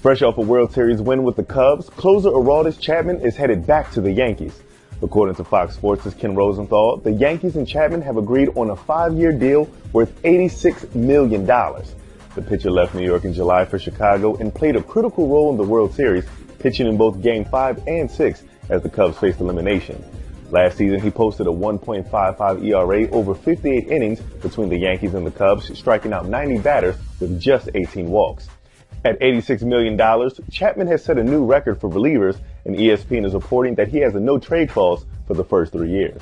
Fresh off a World Series win with the Cubs, closer Aroldis Chapman is headed back to the Yankees. According to Fox Sports' Ken Rosenthal, the Yankees and Chapman have agreed on a five-year deal worth $86 million. The pitcher left New York in July for Chicago and played a critical role in the World Series, pitching in both Game 5 and 6 as the Cubs faced elimination. Last season, he posted a 1.55 ERA over 58 innings between the Yankees and the Cubs, striking out 90 batters with just 18 walks. At $86 million, Chapman has set a new record for relievers, and ESPN is reporting that he has a no trade clause for the first three years.